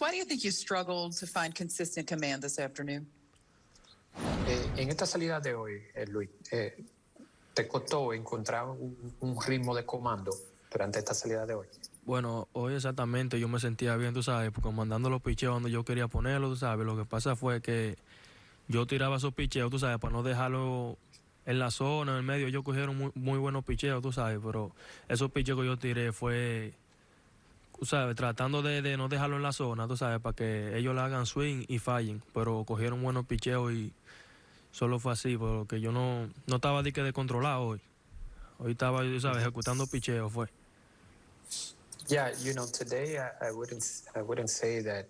why do you think you struggled to find consistent command this afternoon? Eh, en esta salida de hoy, eh, Luis, eh, ¿te costó encontrar un, un ritmo de comando durante esta salida de hoy? Bueno, hoy exactamente yo me sentía bien, tú sabes, porque mandando los picheos donde yo quería ponerlos, tú sabes. Lo que pasa fue que yo tiraba esos picheos, tú sabes, para no dejarlo en la zona, en el medio. Ellos cogieron muy, muy buenos picheos, tú sabes, pero esos picheos que yo tiré fue, sabes, tratando de, de no dejarlo en la zona, tú sabes, para que ellos le hagan swing y fallen. Pero cogieron buenos picheos y solo fue así, porque yo no, no estaba de que de controlado hoy. Hoy estaba, tú sabes, ejecutando picheos, fue. Yeah, you know, today I, I wouldn't I wouldn't say that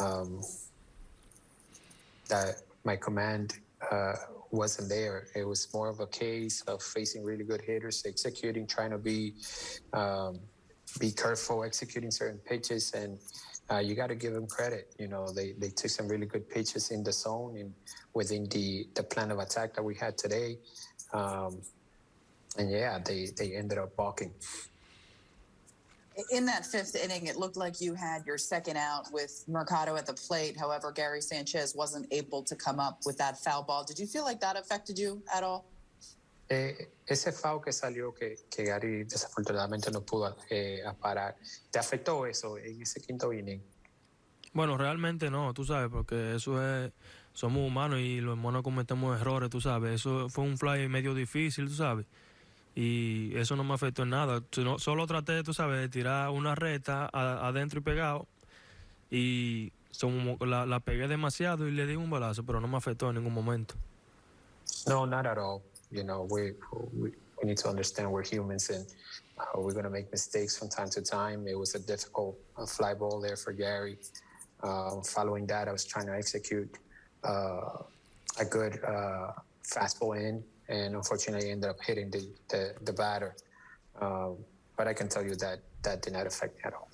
um, that my command uh, wasn't there. It was more of a case of facing really good hitters, executing, trying to be um, be careful, executing certain pitches, and uh, you got to give them credit. You know, they they took some really good pitches in the zone and within the the plan of attack that we had today. Um, and yeah, they they ended up balking. In that fifth inning, it looked like you had your second out with Mercado at the plate. However, Gary Sanchez wasn't able to come up with that foul ball. Did you feel like that affected you at all? Eh, ese foul que salió que, que Gary desafortunadamente no pudo eh, parar, ¿te afectó eso en ese quinto inning? Bueno, realmente no, tú sabes, porque eso es, somos humanos y los humanos cometemos errores, tú sabes. Eso fue un fly medio difícil, tú sabes. Y eso no me afectó en nada. Solo traté, tú sabes, de tirar una recta a- adentro y pegado. Y la, la pegué demasiado y le di un balazo, pero no me afectó en ningún momento. No, not at all. You know, we we, need to understand we're humans and uh, we're going to make mistakes from time to time. It was a difficult uh, fly ball there for Gary. Uh, following that, I was trying to execute uh, a good uh, fastball in, and unfortunately, ended up hitting the the, the batter. Um, but I can tell you that that did not affect me at all.